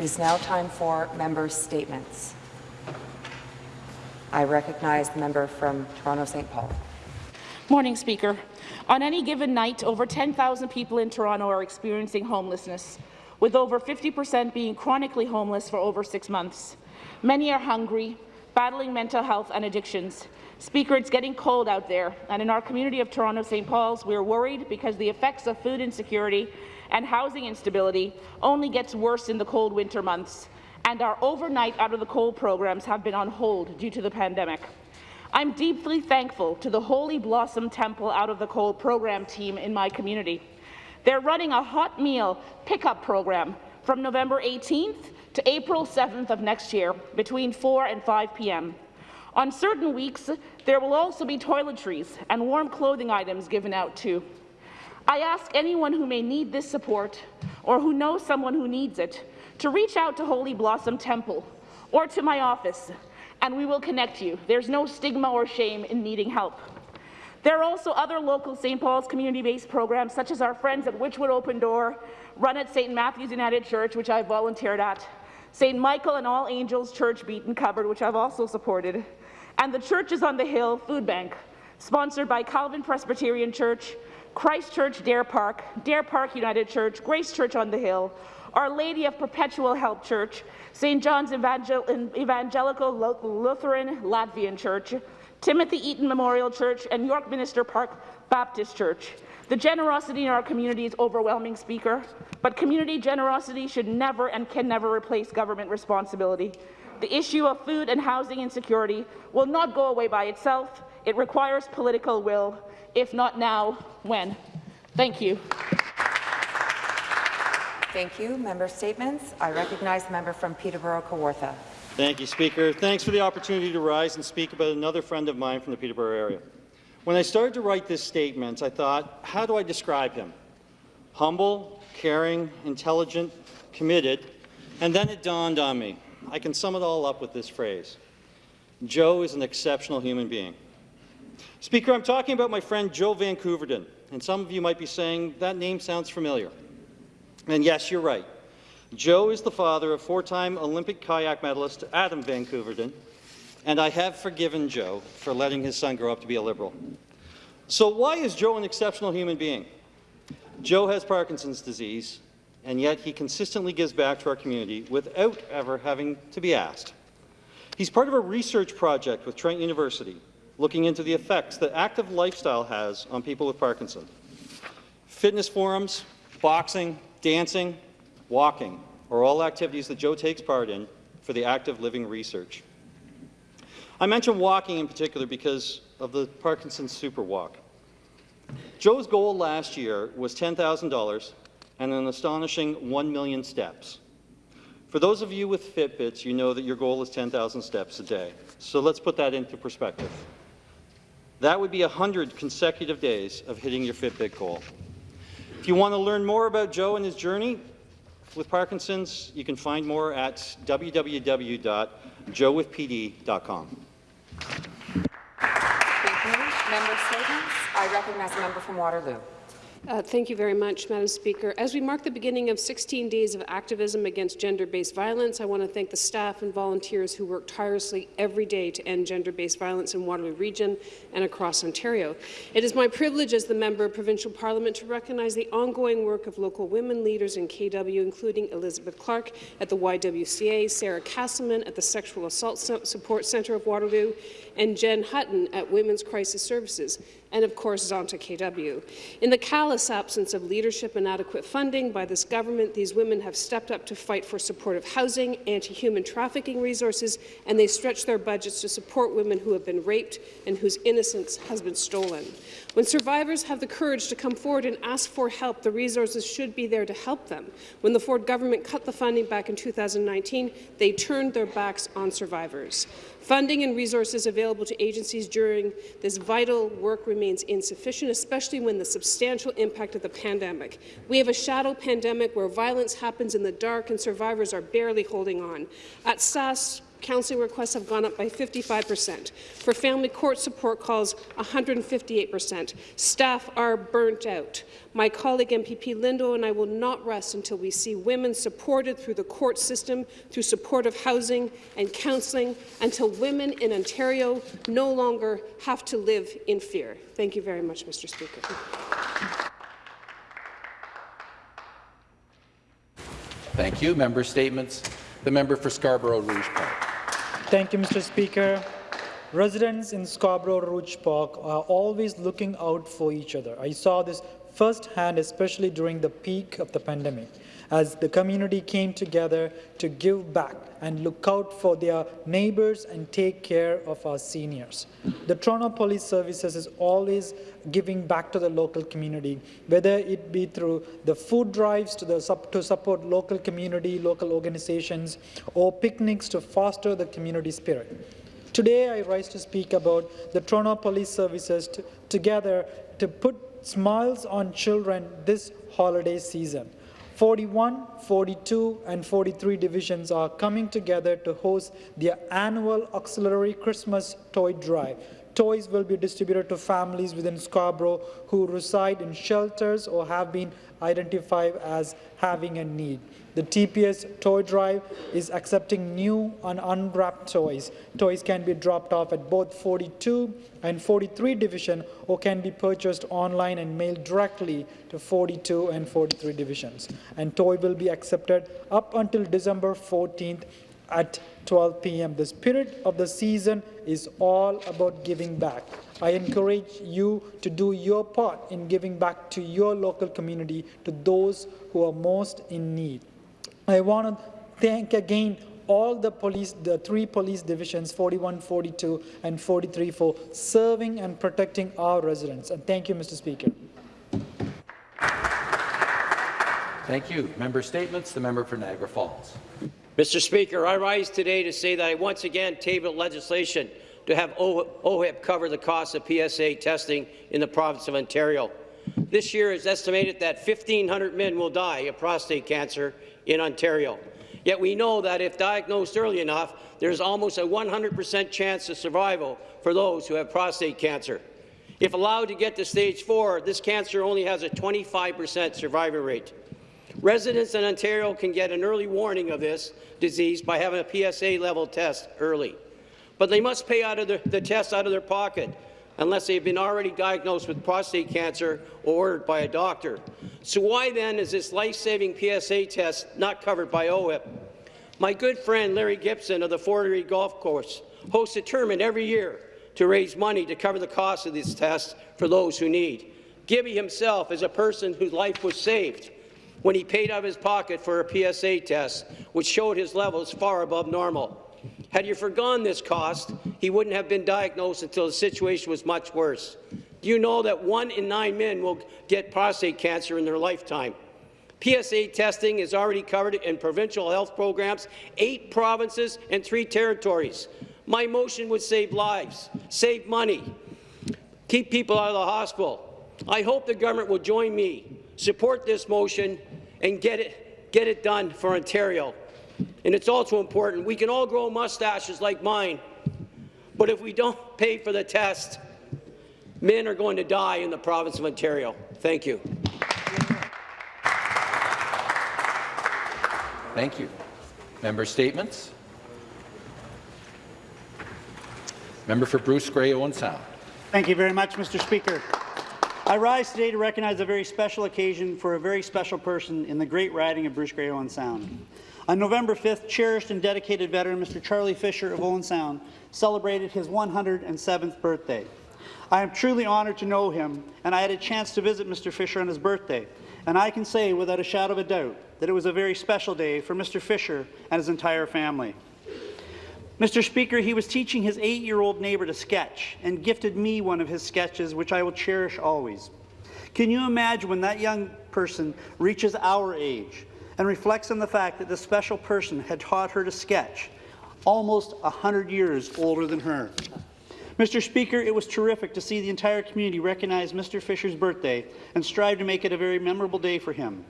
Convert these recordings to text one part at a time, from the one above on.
It is now time for member statements. I recognize the member from Toronto St. Paul. Morning, Speaker. On any given night, over 10,000 people in Toronto are experiencing homelessness, with over 50% being chronically homeless for over six months. Many are hungry, battling mental health and addictions. Speaker, it's getting cold out there, and in our community of Toronto St. Paul's, we are worried because the effects of food insecurity and housing instability only gets worse in the cold winter months and our overnight out of the cold programs have been on hold due to the pandemic. I'm deeply thankful to the Holy Blossom Temple Out of the Cold program team in my community. They're running a hot meal pickup program from November 18th to April 7th of next year between 4 and 5 p.m. On certain weeks, there will also be toiletries and warm clothing items given out too. I ask anyone who may need this support or who knows someone who needs it to reach out to Holy Blossom Temple or to my office, and we will connect you. There's no stigma or shame in needing help. There are also other local St. Paul's community-based programs, such as our friends at Wychwood Open Door, run at St. Matthew's United Church, which I volunteered at, St. Michael and All Angels Church Beaton Covered, which I've also supported, and the Churches on the Hill Food Bank, sponsored by Calvin Presbyterian Church, Christ Church Deer Park, Deer Park United Church, Grace Church on the Hill, our Lady of Perpetual Help Church, St. John's Evangel Evangelical Lutheran Latvian Church, Timothy Eaton Memorial Church, and Yorkminster Park Baptist Church. The generosity in our community is overwhelming, Speaker, but community generosity should never and can never replace government responsibility. The issue of food and housing insecurity will not go away by itself. It requires political will. If not now, when? Thank you. Thank you. Member statements. I recognize the member from Peterborough-Kawartha. Thank you, Speaker. Thanks for the opportunity to rise and speak about another friend of mine from the Peterborough area. When I started to write this statement, I thought, how do I describe him? Humble, caring, intelligent, committed, and then it dawned on me. I can sum it all up with this phrase. Joe is an exceptional human being. Speaker, I'm talking about my friend Joe van Koeverden, and some of you might be saying, that name sounds familiar. And yes, you're right. Joe is the father of four-time Olympic kayak medalist Adam van Koeverden, and I have forgiven Joe for letting his son grow up to be a Liberal. So why is Joe an exceptional human being? Joe has Parkinson's disease, and yet he consistently gives back to our community without ever having to be asked. He's part of a research project with Trent University looking into the effects that active lifestyle has on people with Parkinson. Fitness forums, boxing, dancing, walking are all activities that Joe takes part in for the active living research. I mention walking in particular because of the Parkinson's Super Walk. Joe's goal last year was $10,000 and an astonishing 1 million steps. For those of you with Fitbits, you know that your goal is 10,000 steps a day. So let's put that into perspective. That would be 100 consecutive days of hitting your Fitbit goal. If you want to learn more about Joe and his journey with Parkinson's, you can find more at www.joewithpd.com. Thank you. Member statements. I recognize a member from Waterloo. Uh, thank you very much, Madam Speaker. As we mark the beginning of 16 days of activism against gender-based violence, I want to thank the staff and volunteers who work tirelessly every day to end gender-based violence in Waterloo Region and across Ontario. It is my privilege as the member of Provincial Parliament to recognize the ongoing work of local women leaders in KW, including Elizabeth Clark at the YWCA, Sarah Casselman at the Sexual Assault Support Centre of Waterloo, and Jen Hutton at Women's Crisis Services and of course Zonta KW. In the callous absence of leadership and adequate funding by this government, these women have stepped up to fight for supportive housing, anti-human trafficking resources, and they stretch their budgets to support women who have been raped and whose innocence has been stolen. When survivors have the courage to come forward and ask for help, the resources should be there to help them. When the Ford government cut the funding back in 2019, they turned their backs on survivors. Funding and resources available to agencies during this vital work remains insufficient, especially when the substantial impact of the pandemic. We have a shadow pandemic where violence happens in the dark and survivors are barely holding on. At SAS, counseling requests have gone up by 55%. For family court support calls, 158%. Staff are burnt out. My colleague MPP Lindo and I will not rest until we see women supported through the court system, through supportive housing and counselling, until women in Ontario no longer have to live in fear. Thank you very much, Mr. Speaker. Thank you. Member statements. The member for Scarborough Rouge Park. Thank you, Mr. Speaker. Residents in Scarborough Rouge Park are always looking out for each other. I saw this firsthand, especially during the peak of the pandemic, as the community came together to give back and look out for their neighbors and take care of our seniors. The Toronto Police Services is always giving back to the local community, whether it be through the food drives to, the, to support local community, local organizations, or picnics to foster the community spirit. Today, I rise to speak about the Toronto Police Services together to put smiles on children this holiday season. 41, 42, and 43 divisions are coming together to host their annual auxiliary Christmas toy drive. Toys will be distributed to families within Scarborough who reside in shelters or have been identified as having a need. The TPS toy drive is accepting new and unwrapped toys. Toys can be dropped off at both 42 and 43 division or can be purchased online and mailed directly to 42 and 43 divisions. And toy will be accepted up until December 14th at 12 p.m. The spirit of the season is all about giving back. I encourage you to do your part in giving back to your local community, to those who are most in need. I want to thank again all the police, the three police divisions, 41, 42, and 43, for serving and protecting our residents. And thank you, Mr. Speaker. Thank you. Member statements. The member for Niagara Falls. Mr. Speaker, I rise today to say that I once again tabled legislation to have OHIP cover the cost of PSA testing in the province of Ontario. This year is estimated that 1,500 men will die of prostate cancer in Ontario. Yet we know that if diagnosed early enough, there's almost a 100% chance of survival for those who have prostate cancer. If allowed to get to stage 4, this cancer only has a 25% survival rate. Residents in Ontario can get an early warning of this disease by having a PSA level test early. But they must pay out of the, the test out of their pocket unless they've been already diagnosed with prostate cancer or ordered by a doctor. So why then is this life-saving PSA test not covered by OHIP? My good friend Larry Gibson of the Fort Erie Golf Course hosts a tournament every year to raise money to cover the cost of this test for those who need. Gibby himself is a person whose life was saved when he paid out of his pocket for a PSA test, which showed his levels far above normal. Had you forgone this cost, he wouldn't have been diagnosed until the situation was much worse. Do you know that one in nine men will get prostate cancer in their lifetime? PSA testing is already covered in provincial health programs, eight provinces and three territories. My motion would save lives, save money, keep people out of the hospital. I hope the government will join me, support this motion, and get it, get it done for Ontario. And it's also important, we can all grow mustaches like mine, but if we don't pay for the test, men are going to die in the province of Ontario. Thank you. Thank you. Member statements. Member for Bruce Grey Owen Sound. Thank you very much, Mr. Speaker. I rise today to recognize a very special occasion for a very special person in the great riding of Bruce Grey Owen Sound. On November 5th, cherished and dedicated veteran Mr. Charlie Fisher of Owen Sound celebrated his 107th birthday. I am truly honoured to know him, and I had a chance to visit Mr. Fisher on his birthday. And I can say without a shadow of a doubt that it was a very special day for Mr. Fisher and his entire family. Mr. Speaker, he was teaching his eight-year-old neighbour to sketch and gifted me one of his sketches, which I will cherish always. Can you imagine when that young person reaches our age and reflects on the fact that this special person had taught her to sketch, almost 100 years older than her? Mr. Speaker, it was terrific to see the entire community recognize Mr. Fisher's birthday and strive to make it a very memorable day for him.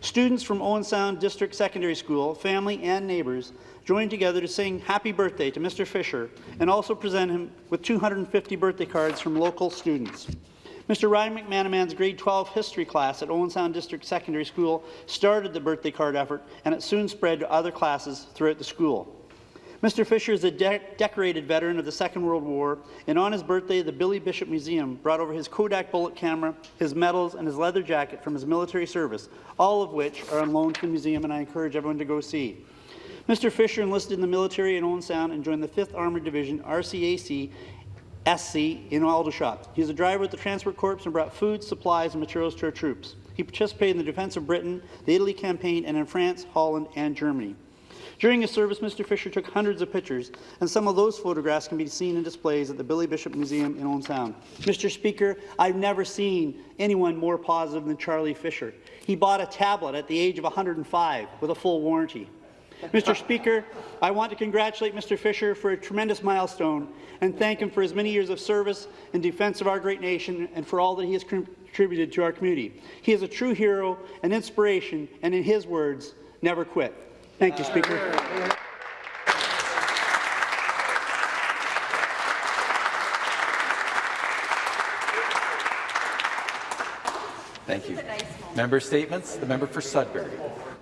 Students from Owen Sound District Secondary School, family and neighbours joined together to sing happy birthday to Mr. Fisher and also present him with 250 birthday cards from local students. Mr. Ryan McManaman's grade 12 history class at Owen Sound District Secondary School started the birthday card effort and it soon spread to other classes throughout the school. Mr. Fisher is a de decorated veteran of the Second World War, and on his birthday, the Billy Bishop Museum brought over his Kodak bullet camera, his medals, and his leather jacket from his military service, all of which are on loan to the museum, and I encourage everyone to go see. Mr. Fisher enlisted in the military in Owen Sound and joined the 5th Armored Division, RCAC, SC, in Aldershot. He was a driver at the Transport Corps and brought food, supplies, and materials to our troops. He participated in the defence of Britain, the Italy campaign, and in France, Holland, and Germany. During his service, Mr. Fisher took hundreds of pictures, and some of those photographs can be seen in displays at the Billy Bishop Museum in Sound. Mr. Speaker, I've never seen anyone more positive than Charlie Fisher. He bought a tablet at the age of 105 with a full warranty. Mr. Speaker, I want to congratulate Mr. Fisher for a tremendous milestone and thank him for his many years of service in defence of our great nation and for all that he has contributed to our community. He is a true hero, an inspiration, and in his words, never quit. Thank you, Speaker. Thank you. Member statements. The member for Sudbury.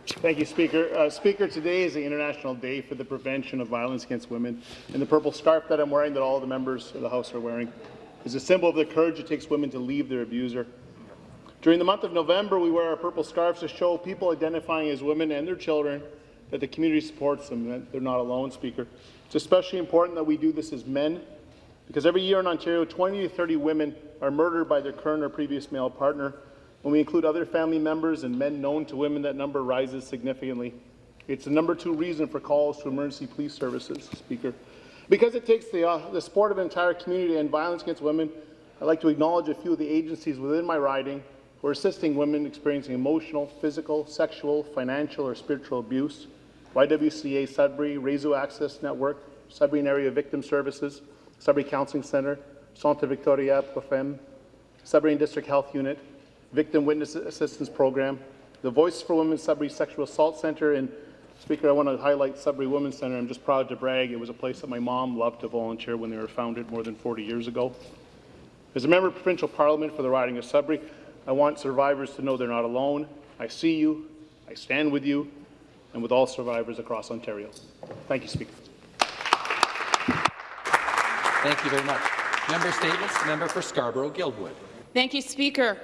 Thank you, Speaker. Uh, Speaker, today is the International Day for the Prevention of Violence Against Women, and the purple scarf that I'm wearing, that all the members of the House are wearing, is a symbol of the courage it takes women to leave their abuser. During the month of November, we wear our purple scarves to show people identifying as women and their children that the community supports them, that they're not alone, Speaker. It's especially important that we do this as men, because every year in Ontario, 20 to 30 women are murdered by their current or previous male partner. When we include other family members and men known to women, that number rises significantly. It's the number two reason for calls to emergency police services, Speaker. Because it takes the, uh, the support of an entire community and violence against women, I'd like to acknowledge a few of the agencies within my riding who are assisting women experiencing emotional, physical, sexual, financial, or spiritual abuse. YWCA Sudbury, Réseau Access Network, Sudbury Area Victim Services, Sudbury Counseling Centre, Centre Victoria Profem, Sudbury District Health Unit, Victim Witness Assistance Program, the Voice for Women Sudbury Sexual Assault Centre, and Speaker, I want to highlight Sudbury Women's Centre. I'm just proud to brag. It was a place that my mom loved to volunteer when they were founded more than 40 years ago. As a member of provincial parliament for the riding of Sudbury, I want survivors to know they're not alone. I see you, I stand with you, and with all survivors across Ontario. Thank you, Speaker. Thank you very much. Member statements. Member for Scarborough-Guildwood. Thank you, Speaker.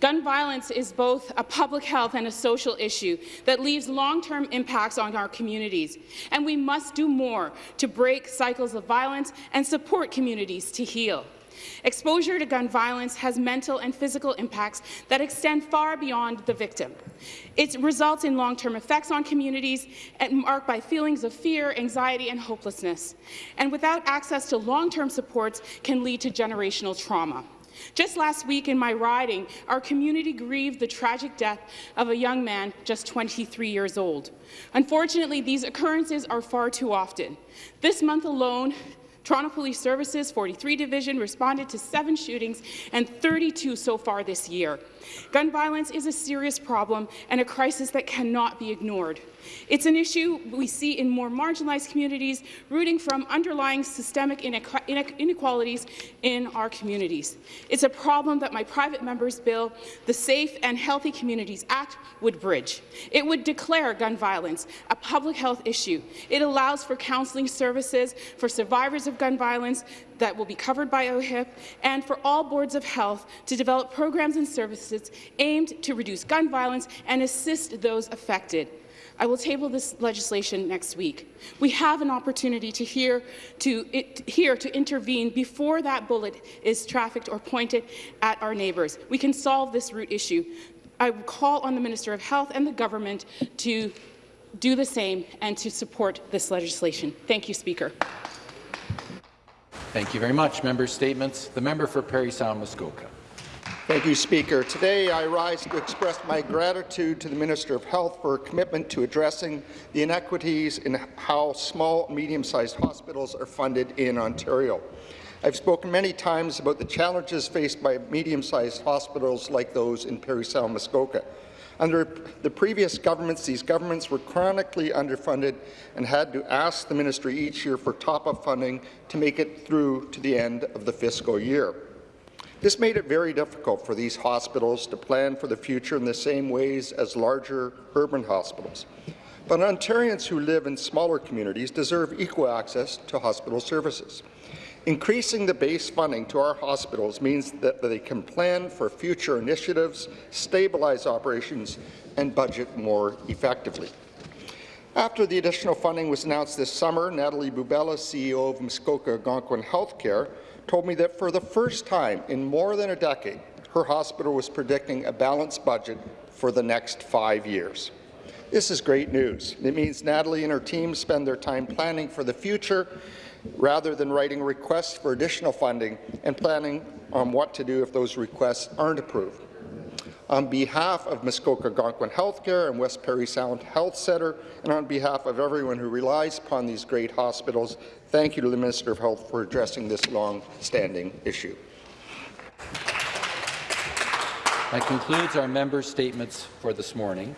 Gun violence is both a public health and a social issue that leaves long-term impacts on our communities, and we must do more to break cycles of violence and support communities to heal. Exposure to gun violence has mental and physical impacts that extend far beyond the victim. It results in long-term effects on communities and marked by feelings of fear, anxiety, and hopelessness. And without access to long-term supports can lead to generational trauma. Just last week in my riding, our community grieved the tragic death of a young man just 23 years old. Unfortunately, these occurrences are far too often. This month alone, Toronto Police Services 43 Division responded to seven shootings and 32 so far this year. Gun violence is a serious problem and a crisis that cannot be ignored. It's an issue we see in more marginalized communities, rooting from underlying systemic inequalities in our communities. It's a problem that my private member's bill, the Safe and Healthy Communities Act, would bridge. It would declare gun violence a public health issue. It allows for counselling services for survivors of gun violence that will be covered by OHIP, and for all boards of health to develop programs and services aimed to reduce gun violence and assist those affected. I will table this legislation next week. We have an opportunity to hear to, it, here to intervene before that bullet is trafficked or pointed at our neighbours. We can solve this root issue. I call on the Minister of Health and the government to do the same and to support this legislation. Thank you, Speaker. Thank you very much. Member statements. The member for Parry Sound Muskoka. Thank you, Speaker. Today, I rise to express my gratitude to the Minister of Health for her commitment to addressing the inequities in how small, medium-sized hospitals are funded in Ontario. I've spoken many times about the challenges faced by medium-sized hospitals like those in Parry Sound, Muskoka. Under the previous governments, these governments were chronically underfunded and had to ask the ministry each year for top-up funding to make it through to the end of the fiscal year. This made it very difficult for these hospitals to plan for the future in the same ways as larger urban hospitals. But Ontarians who live in smaller communities deserve equal access to hospital services. Increasing the base funding to our hospitals means that they can plan for future initiatives, stabilize operations, and budget more effectively. After the additional funding was announced this summer, Natalie Bubela, CEO of Muskoka Algonquin Healthcare, told me that for the first time in more than a decade, her hospital was predicting a balanced budget for the next five years. This is great news. It means Natalie and her team spend their time planning for the future rather than writing requests for additional funding and planning on what to do if those requests aren't approved. On behalf of Muskoka Algonquin Healthcare and West Parry Sound Health Centre, and on behalf of everyone who relies upon these great hospitals, thank you to the Minister of Health for addressing this long-standing issue. That concludes our member statements for this morning.